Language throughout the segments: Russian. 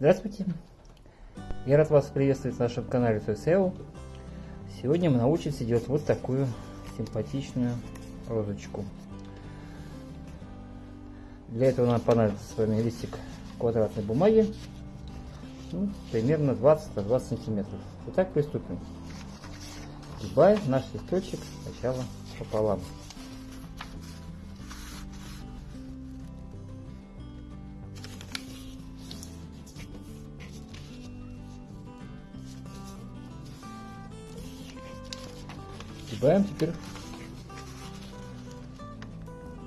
Здравствуйте! Я рад вас приветствовать на нашем канале SEO. Сегодня мы научимся делать вот такую симпатичную розочку. Для этого нам понадобится с вами листик квадратной бумаги, ну, примерно 20-20 сантиметров. Итак, приступим. Сгибаем наш листочек сначала пополам. Сгибаем теперь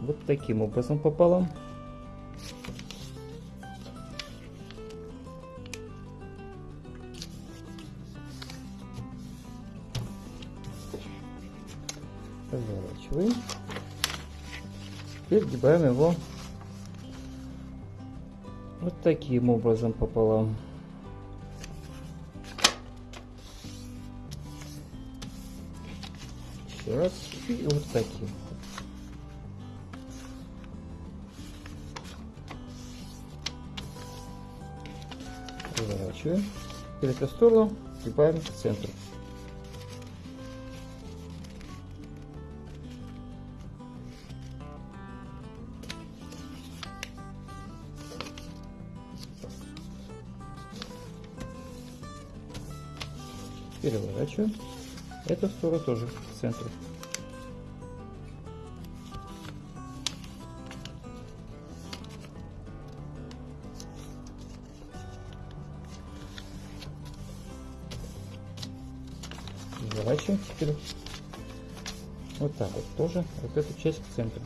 вот таким образом пополам. Разворачиваем. Теперь сгибаем его вот таким образом пополам. Еще раз. И вот таким. Разворачиваем. Теперь эту сторону сгибаем к центру. переворачиваем. Эту сторону тоже к центру. Переворачиваем теперь вот так вот тоже вот эту часть к центру.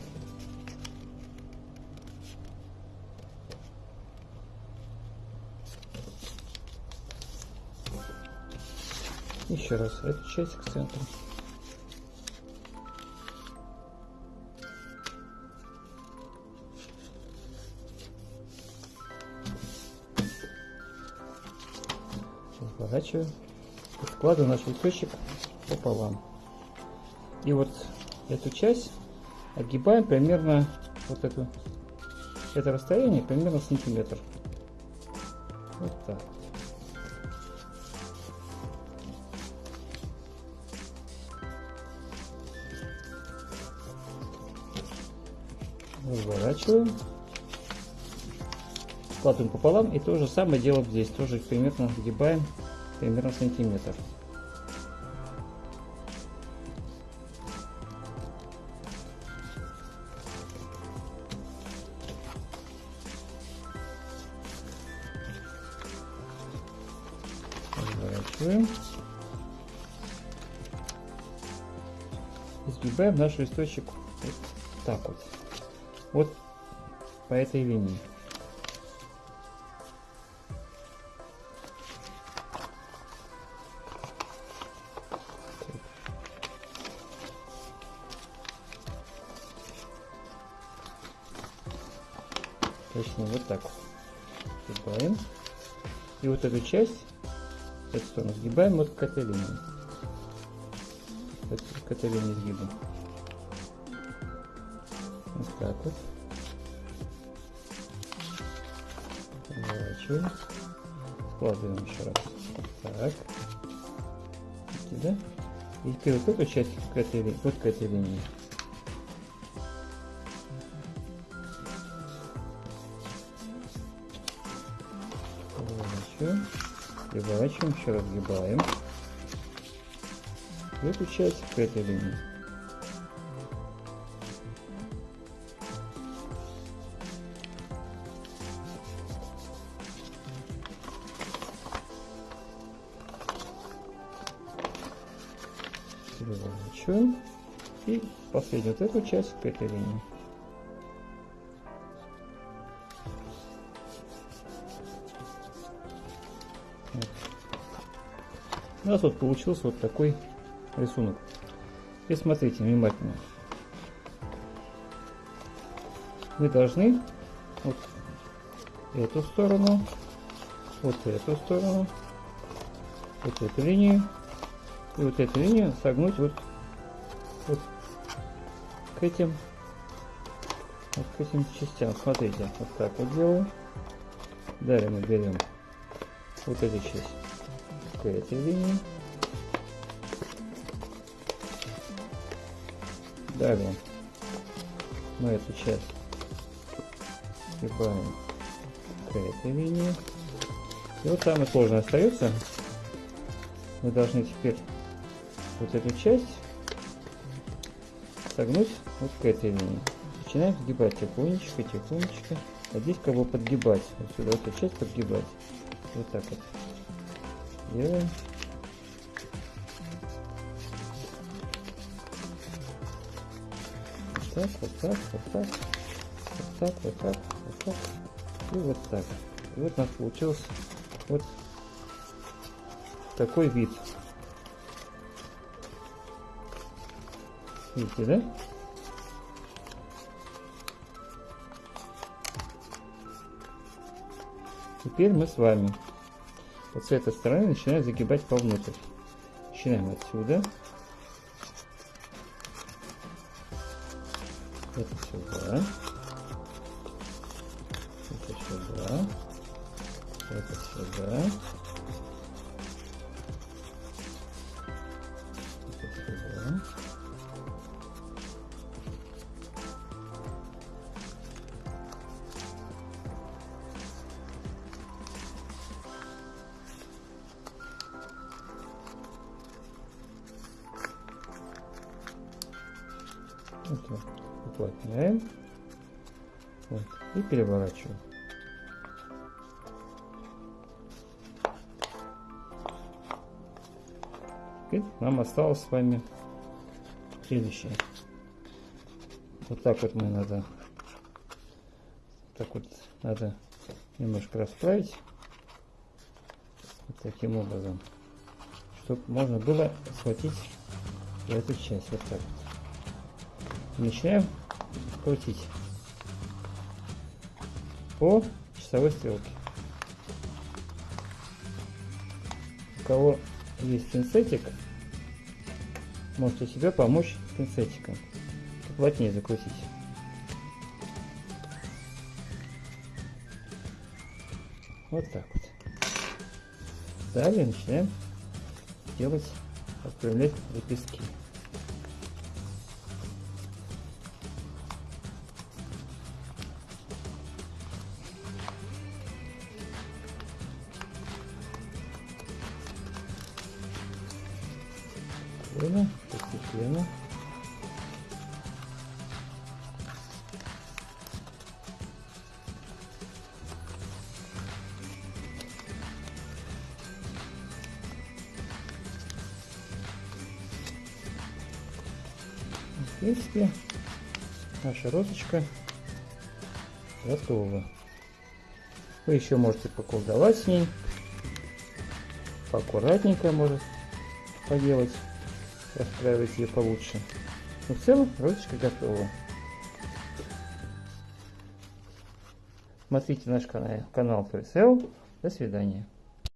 Еще раз эту часть к центру. Разворачиваю и складываю наш листочек пополам. И вот эту часть огибаем примерно вот эту это расстояние примерно сантиметр. Вот так. Разворачиваем, складываем пополам и то же самое делаем здесь, тоже примерно сгибаем примерно сантиметр. Разворачиваем. Сгибаем наш листочек вот так вот вот по этой линии. Точнее, вот так сгибаем. И вот эту часть, эту сторону сгибаем вот к этой линии. К этой линии сгибаем. Так вот. Поворачиваем. Складываем еще раз. Так. Сюда. И теперь вот эту часть к этой, вот к этой линии. Поворачиваем. Переворачиваем, еще раз сгибаем. Эту часть к этой линии. Переворачиваем и последнюю вот эту часть к этой линии. Вот. У нас вот получился вот такой рисунок. И смотрите внимательно. Мы должны вот эту сторону, вот эту сторону, вот эту линию и вот эту линию согнуть вот, вот к этим вот к этим частям. Смотрите, вот так вот делаем. Далее мы берем вот эту часть к этой линии. Далее мы эту часть сгибаем к этой линии. И вот самое сложное остается. Мы должны теперь вот эту часть согнуть вот к этой линии. Начинаем сгибать тихонечко, тихонечко. А здесь как бы подгибать. Вот сюда вот эту часть подгибать. Вот так вот. Делаем. Вот так, вот так, вот так. Вот так, вот так, вот так. И вот так. И вот у нас получился вот такой вид. Видите, да? Теперь мы с вами вот с этой стороны начинаем загибать вовнутрь. Начинаем отсюда. Это сюда. Это сюда. Это сюда. Вот, уплотняем. Вот, и переворачиваем. Теперь нам осталось с вами следующее. Вот так вот мы надо, так вот надо немножко расправить. Вот таким образом, чтобы можно было схватить эту часть. Вот так вот. Начинаем крутить по часовой стрелке. У кого есть пинцетик, можете себе помочь пинцетиком. Плотнее закрутить. Вот так вот. Далее начинаем делать, отправлять лепестки. Постепенно, постепенно. В принципе, наша розочка. Готова. Вы еще можете поколдовать с ней, поаккуратненько может поделать расстраивать ее получше. Но в целом розочка готова. Смотрите наш канал, канал До свидания.